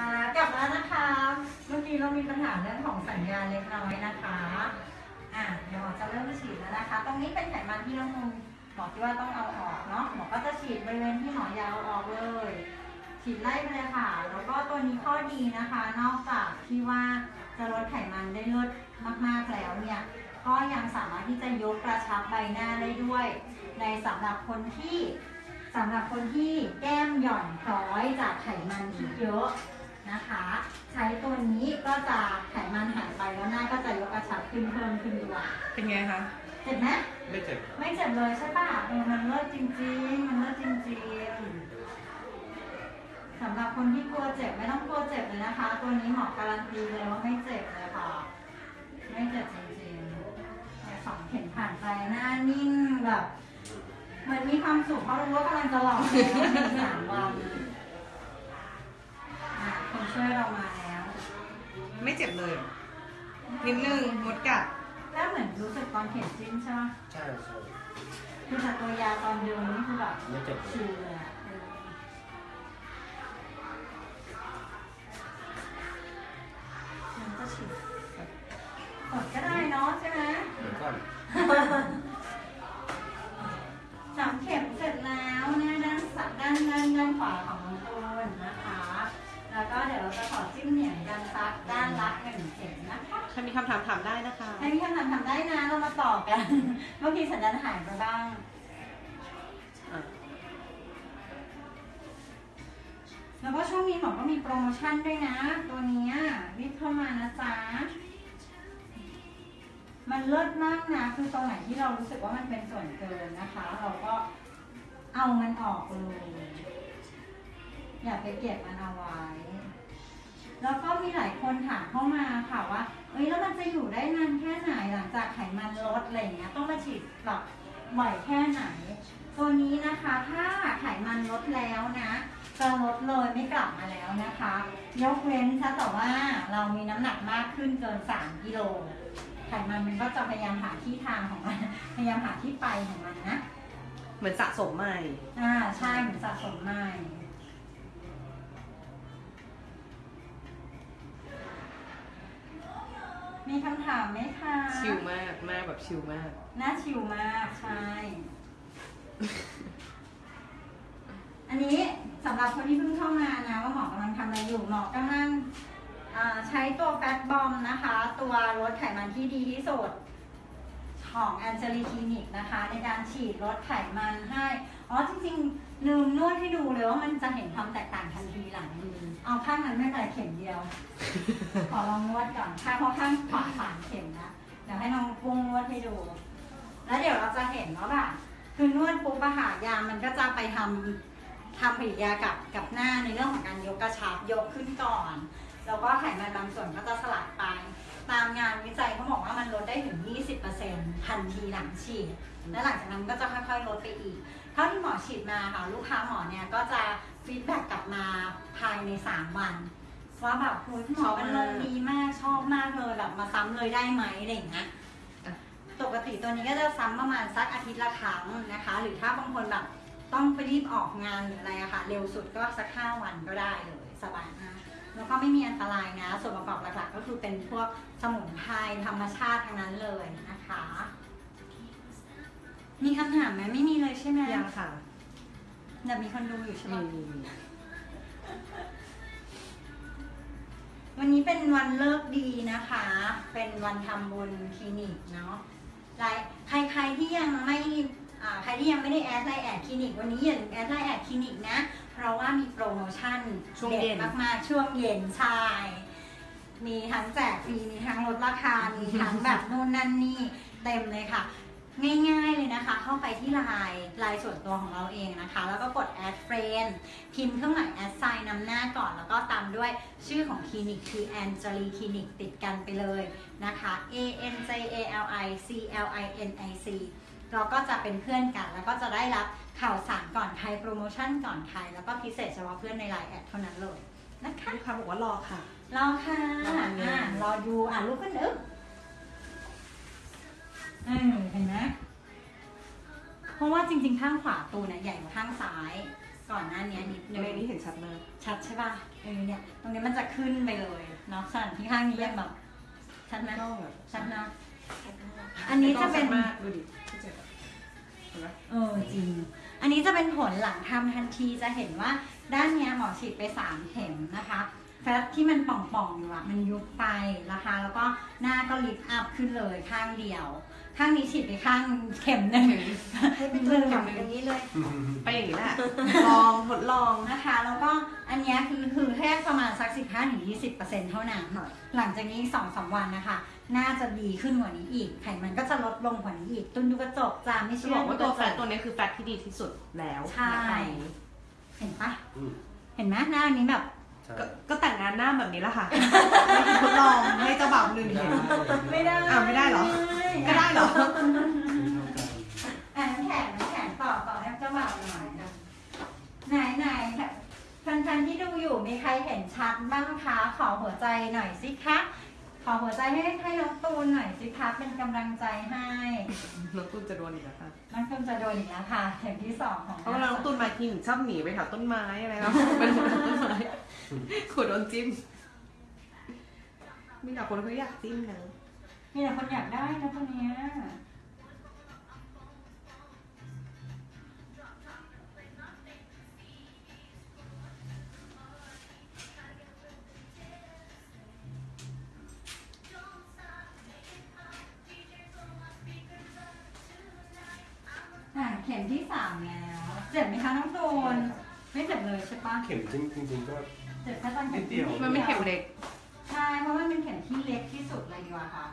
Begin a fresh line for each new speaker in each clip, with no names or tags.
อ่ากลับมานะคะ เมื่อกี้เรามีปัญหาเรื่องของสัญญาณเล็กน้อยนะคะ อะเดี๋ยวหมอจะเริ่มฉีดแล้วนะคะ ตรงนี้เป็นไขมันที่น้องมุมหมอคิดว่าต้องเอาออกเนาะ หมอก็จะฉีดบริเวณที่หมอยาวออกเลย ฉีดไล่ไปเลยค่ะ แล้วก็ตัวนี้ข้อดีนะคะ นอกจากที่ว่าจะลดไขมันได้ลดมากๆแล้วเนี่ย ก็ยังสามารถที่จะยกกระชับใบหน้าได้ด้วย ในสำหรับคนที่สำหรับคนที่แก้มหย่อนคล้อยจากไขมันที่เยอะ นะคะ ใช้ตัวนี้ก็จะไขมันหายไปแล้วหน้าก็จะยกกระชับขึ้นเพิ่มขึ้นด้วย
เป็นไงคะ
เจ็บไหม
ไม่เจ็บ
ไม่เจ็บเลยใช่ป่ะเออมันเลิศจริงๆ มันเลิศจริงๆสำหรับคนที่กลัวเจ็บไม่ต้องกลัวเจ็บเลยนะคะ ตัวนี้หมอการันตีเลยว่าไม่เจ็บเลยค่ะ ไม่เจ็บจริงๆเนี่ยสองเข็มผ่านไปหน้านิ่งแบบเหมือนมีความสุขเพราะรู้ว่ากำลังจะหลอกแล้วในสามวันอะคน ช่วยเรามาแล้ว
ไม่เจ็บเลยนิดนึงมดกัด
แล้วเหมือนรู้สึกตอนเข็มจิ้มใช่ไหม
ใช่ใช่
คือจากตัวยาตอนเดินนี่คือแบบ
ไม่เจ็บเลย
ชิลเลยอะเออมันก็ชิลกดก็ได้เนาะใช่ไหม
เดี๋ยวก่อน
ส มนะคะ
ถ้ามีคำถามถามได้นะคะ
ให้พี่คำถามทำได้นะ เรามาต่อกัน เมื่อกี้สัญญาณหายไปบ้าง
อะ
แล้วก็ช่วงนี้หมอก็มีโปรโมชั่นด้วยนะ ตัวเนี้ยรีบเข้ามานะจ๊ะ มันเลิศมากนะ คือตรงไหนที่เรารู้สึกว่ามันเป็นส่วนเกินนะคะ เราก็เอามันออกเลย อย่าไปเก็บมันเอาไว้แล้วก็ มีหลายคนถามเข้ามาค่ะว่า เอ้ยแล้วมันจะอยู่ได้นานแค่ไหนหลังจากไขมันลดอะไรอย่างเงี้ยต้องมาฉีดแบบบ่อยแค่ไหน ตัวนี้นะคะถ้าไขมันลดแล้วนะจะลดเลยไม่กลับมาแล้วนะคะ ยกเว้นถ้าแต่ว่าเรามีน้ำหนักมากขึ้นเกิน 3 กิโลไขมันมันก็จะพยายามหาที่ทางของมัน พยายามหาที่ไปของมันนะ
เหมือนสะสมใหม่
อ่าใช่เหมือนสะสมใหม่ มีคำถามไหมคะ
ชิลมากหน้าแบบชิลมาก
น่าชิลมาก ใช่ อันนี้สำหรับคนที่เพิ่งเข้ามานะ ว่าหมอกำลังทำอะไรอยู่หมอกำลังอ่าใช้ตัวแฟตบอมนะคะ ตัวลดไขมันที่ดีที่สุด ของแอนเจลีคลินิกนะคะ ในการฉีดลดไขมันให้ อ๋อจริงๆลืมนวดให้ดูเลยว่ามันจะเห็นความแตกต่างทันทีหลังมือเอาข้างนั้นไม่เป็นไรเข็มเดียว ขอลองนวดก่อนค่ะเพราะข้างขวาสามเข็มนะเดี๋ยวให้น้องกุ้งนวดให้ดู แล้วเดี๋ยวเราจะเห็นว่าแบบคือนวดปุ๊บอะค่ะยามันก็จะไปทำทำปฏิกิริยากับกับหน้าในเรื่องของการยกกระชับยกขึ้นก่อน แล้วก็ไขมันบางส่วนก็จะสลัดไป ตามงานวิจัยเขาบอกว่ามันลดได้ถึง 20%ทันทีหลังฉีด และหลังจากนั้นก็จะค่อยๆ ลดไปอีก เท่าที่หมอฉีดมาค่ะ ลูกค้าหมอเนี่ยก็จะfeedback กลับมาภายใน 3 วันว่าแบบคุณหมอมันลงดีมากชอบมากเลยแบบมาซ้ำเลยได้ไหมอะไรอย่างเงี้ย
อะ
ปกติตัวนี้ก็จะซ้ำประมาณสักอาทิตย์ละครั้งนะคะ หรือถ้าบางคนแบบต้องไปรีบออกงานหรืออะไรอะค่ะ เร็วสุดก็สักห้าวันก็ได้เลยสบายมาก แล้วก็ไม่มีอันตรายนะ ส่วนประกอบหลักๆ ก็คือเป็นพวกสมุนไพรธรรมชาติทั้งนั้นเลยนะคะ มีคำถามไหมไม่มีเลยใช่ไหม
ยังค่ะ
เดี๋ยวมีคนดูอยู่ใช่ไหม
มีมีมี
วันนี้เป็นวันฤกษ์ดีนะคะ เป็นวันทำบุญคลินิกเนาะหลายใครใครที่ยังไม่อ่าใครที่ยังไม่ได้แอดไลน์แอดคลินิกวันนี้อย่าลืมแอดไลน์แอดคลินิกนะเพ ราะว่ามีโปรโมชั่น
ช่วง
เด็
เย็
ด
น
มากๆ ช่วงเย็นใช่มีทั้งแจกฟรีมีทั้งลดราคา มีทั้งแบบนู่นนั่นนี่เต็มเลยค่ะ ง่ายๆเลยนะคะ เข้าไปที่ไลน์ไลน์ส่วนตัวของเราเองนะคะ แล้วก็กด add friend พิมพ์เครื่องหมาย at sign นำหน้าก่อน แล้วก็ตามด้วยชื่อของคลินิกคือ Anjali Clinic ติดกันไปเลยนะคะ A N J A L I C L I N I C เราก็จะเป็นเพื่อนกัน แล้วก็จะได้รับ ข่าวสารก่อนใครโปรโมชั่นก่อนใครแล้วก็พิเศษเฉพาะเพื่อนในไลน์ at เท่านั้นเลยนะคะ
ลูกค้าบอกว่ารอค่ะ
รอค่ะ
รออันนี้
อะรอดูอะลุกขึ้นอึ๊บเออเห็นไหมเพราะว่าจริงๆข้างขวาตูเนี่ยใหญ่กว่าข้างซ้าย ก่อนหน้านี้นิดนึ
ใน
ง
นี้เห็นชัดมาก
ชัดใช่ป่ะเออเนี่ยตรงนี้มันจะขึ้นไปเลยเนาะส่วนที่ข้างนี้ยังแบบชัดไหม
กล้องแบบ
ชัดนะอันนี้จะเป็น
กล้องชัดมากดูดิพี่เจ็บอะเห็นไหม
เออจริง อันนี้จะเป็นผลหลังทำทันทีจะเห็นว่าด้านเนี้ยหมอฉีดไป 3 เข็มนะคะแฟตที่มันป่องๆอยู่อะมันยุบไปนะคะ แล้วก็หน้าก็ลิฟต์อัพขึ้นเลยข้างเดียว ข้างนี้ฉีดไปข้างเข็มหนึ่ง
ให้เป็นตัวหนังอย่างนี้เลย
ไปอย่างนี้แหละลองทดลอง
นะคะ แล้วก็อันเนี้ยคือคือแค่ประมาณสัก 15-20%เท่านั้นหลังจากนี้สองสามวันนะคะ น่าจะดีขึ้นกว่านี้อีก ไขมันก็จะลดลงกว่านี้อีก ตุนดูกระจกจ้าไม่
จะ
เชื่
บ
อ
อกว่าตัว
ดูก
แฟ
ระ
ต
จก
ตัวนี้คือแฟตที่ดีที่สุดแล้ว
ใช่
ณตอนนี้
เห็นปะ
อืม
เห็นไหมหน้านี้แบบ
ใช่
ก็ก็แต่งงานหน้าแบบนี้แหละค่ะทดลองให้เจ้าบ่าวหนึ่งเห็น
ไม่ได้
อ้าวไม่ได้เหรอก็ได้เหรอ
อะน้ำแข็งน้ำแข็งต่อต่อให้เจ้าบ่าวหน่อยนะไหนไหนแฟนๆที่ดูอยู่มีใครเห็นชัดบ้างคะขอหัวใจหน่อยสิคะ ขอหัวใจให้ให้น้องตูนหน่อยสิคะเป็นกำลังใจให้
น้องตุ้นจะโดนอีกแล้วค่ะ
น้องตูนจะโดนอีกแล้วค่ะเข็มที่สองของ
เพราะเวลาน้องตุ้นมาทีหนชอบหนีไปแถวต้นไม้อะไรแล้วเป็นคนต้นไม้ขูดโดนจิ้มมีแต่คนเขาอยากจิ้มนะ
มีแต่คนอยากได้นะคนเนี้ย ข็มที่สามแล้ว เจ็บไหมคะน้องตูนไม่เจ็บเลยใช่ปะ
เข็มจริงจริงๆก็
เจ็บแค่ตอนเข็ม
นิดเดียว
มันไม่เข็มเล็ก
ใช่เพราะว่ามันเป็นเข็มที่เล็กที่สุดเลยดีกว่าค่ะ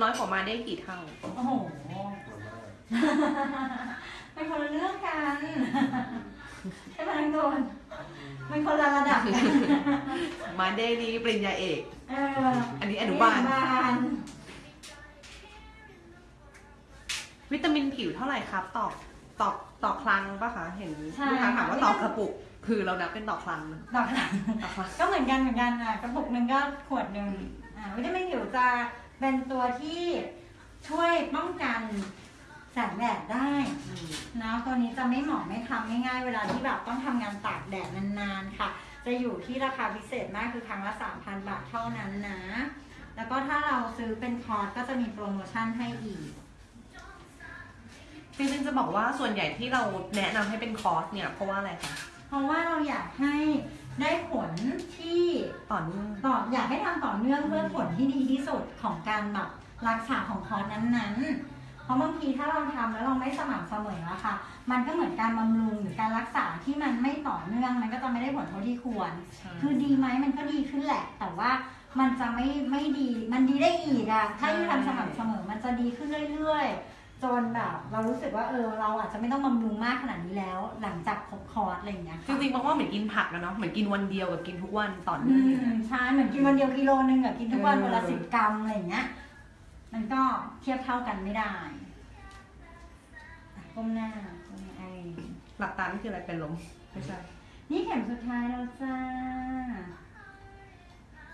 น้อยกว่ามาได้กี่เท่า
โอ้โหเป็นคนละเรื่องกันใช่ไหมน้องโดนมันคนละระดับกัน
มาได้ดีปริญญาเอก
เออ
อันนี้อนุบาล
อนุบาล
วิตามินผิวเท่าไหร่ครับต่อต่อต่อครั้งปะคะ เห็น
ใช่
ลูกค้าถามว่าต่อกระปุก คือเรานับเป็นต่อครั้ง
ดอกหลัง
ต่อครั้ง
ก็เหมือนกันเหมือนกันอะกระปุกหนึ่งก็ขวดหนึ่งอ่าวิตามินผิวจะเป็นตัวที่ช่วยป้องกันแสงแดดได้
อืม
นะตัวนี้จะไม่เหมาะไม่ทำง่ายๆเวลาที่แบบต้องทำงานตากแดดนานๆค่ะ จะอยู่ที่ราคาพิเศษมากคือครั้งละ 3,000 บาทเท่านั้นนะ แล้วก็ถ้าเราซื้อเป็นคอร์สก็จะมีโปรโมชั่นให้อีก
จริงๆจะบอกว่าส่วนใหญ่ที่เราแนะนำให้เป็นคอร์สเนี่ยเพราะว่าอะไรคะ
เพราะว่าเราอยากให้ได้ผลที่
ต่อเนื่อง
ต่ออยากให้ทำต่อเนื่องเพื่อผลที่ดีที่สุดของการแบบรักษาของคอร์สนั้นๆ เพราะบางทีถ้าเราทำแล้วเราไม่สม่ำเสมออะค่ะ มันก็เหมือนการบำรุงหรือการรักษาที่มันไม่ต่อเนื่อง มันก็จะไม่ได้ผลเท่าที่ควร คือดีไหมมันก็ดีขึ้นแหละ แต่ว่ามันจะไม่ไม่ดี มันดีได้อีกอะถ้าอยู่ทำสม่ำเสมอมันจะดีขึ้นเรื่อยๆ จนแบบเรารู้สึกว่าเออเราอาจจะไม่ต้องบำรุงมากขนาดนี้แล้ว หลังจากครบคอร์สอะไรอย่างเงี้ย
จ
ค่ะ
ริงๆบอกว่าเหมือนกินผักนะเนาะเหมือนกินวันเดียวกับกินทุกวันต่อ
อื
เนื่องอย่าง
ม
เงี้ย
ใช่เหมือนกินวันเดียวกิโลนึงกับกินทุกวัน
เออ
วันละสิบกรัมอะไรอย่างเงี้ยมันก็เทียบเท่ากันไม่ได้อะก้มหน้าก้มหน้าไอ้
หลับตานี่คืออะไรเป็นลมไม่ใช่
นี่เข็มสุดท้ายแล้วจ้า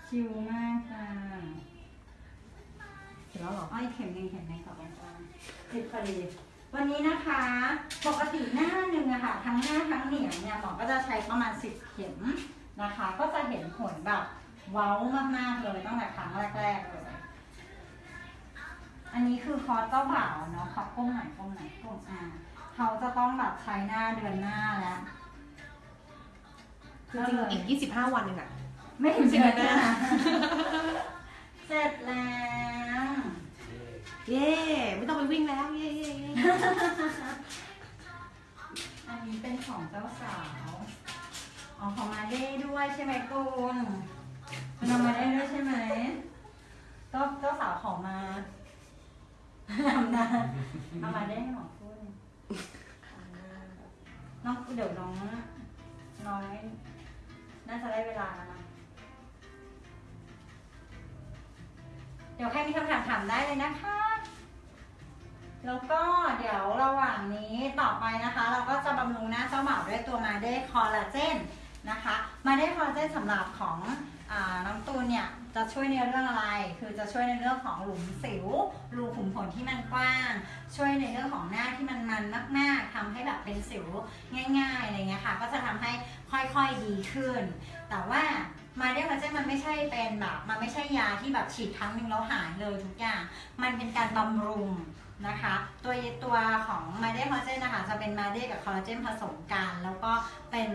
ชิวมากจ้า
เห็นแล้วเหรอ
อ้อยเข็มหนึ่งเข็มในต่อไปจ้าสิบพอดีวันนี้นะคะ ปกติหน้าหนึ่งอะค่ะ ทั้งหน้าทั้งเหนียงเนี่ยหมอก็จะใช้ประมาณสิบเข็มนะคะ ก็จะเห็นผลแบบเว้ามากๆเลยตั้งแต่ครั้งแรกๆเลย อันนี้คือคอร์สเจ้าบ่าวเนาะขอก้มหน่อยก้มหน่อยก้มอ่าเขาจะต้องแบบใช้หน้าเดือนหน้าแล้ว
จริงๆอีก 25 วันเองอะ
ไม่ถึงเดือนหน้า เสร็จแล้ว
เย้ไม่ต้องไปวิ่งแล้ว เย้เย้เย้
อันนี้เป็นของเจ้าสาว อ๋อของมาเด้ด้วยใช่ไหมตูนมันเอามาได้ด้วยใช่ไหมก็เจ้าสาวของมาทำนาเอามาได้ให้หมอพูดน้องเดี๋ยวน้องน้อยน่าจะได้เวลาแล้วนะ ดี๋ยวใครมีคำถามถามได้เลยนะคะ แล้วก็เดี๋ยวระหว่างนี้ต่อไปนะคะ เราก็จะบำรุงหน้าเจ้าบ่าด้วยตัวมาเด้คอลลาเจนนะคะ มาได้คอลลาเจนสำหรับของอน้องตูนเนี่ยจะช่วยในเรื่องอะไร คือจะช่วยในเรื่องของหลุมสิว รูขุมขนที่มันกว้าง ช่วยในเรื่องของหน้าที่มันมันมาก ๆทำให้แบบเป็นสิวง่ายๆอะไรเงี้ยค่ะ ก็จะทำให้ค่อยๆดีขึ้น แต่ว่า มาเด้คอลลาเจนมันไม่ใช่เป็นแบบมันไม่ใช่ยาที่แบบฉีดครั้งหนึ่งแล้วหายเลยทุกอย่าง มันเป็นการบำรุงนะคะ ตัวตัวของมาเดคอลลาเจนนะคะจะเป็นมาเดกับคอลลาเจนผสมกัน แล้วก็เป็น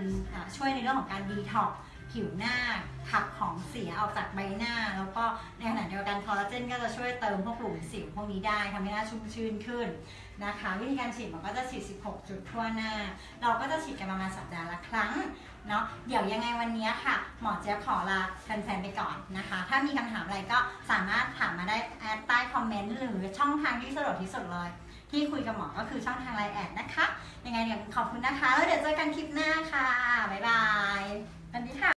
ช่วยในเรื่องของการดีท็อก ผิวหน้าขับของเสียออกจากใบหน้า แล้วก็ในขณะเดียวกันคอลลาเจนก็จะช่วยเติมพวกหลุมสิวพวกนี้ได้ทำให้หน้าชุ่มชื่นขึ้นนะคะ วิธีการฉีดมันก็จะฉีด 16 จุดทั่วหน้า เราก็จะฉีดกันประมาณสัปดาห์ละครั้งเนาะเดี๋ยวยังไงวันนี้ค่ะ หมอเจี๊ยบขอลาแฟนๆไปก่อนนะคะ ถ้ามีคำถามอะไรก็สามารถถามมาได้ใต้คอมเมนต์หรือช่องทางที่สะดวกที่สุดเลยที่คุยกับหมอ ก็คือช่องทางไลน์แอดนะคะ ยังไงเดี๋ยวขอบคุณนะคะ แล้วเดี๋ยวเจอกันคลิปหน้าค่ะ บ๊ายบาย สวัสดีค่ะ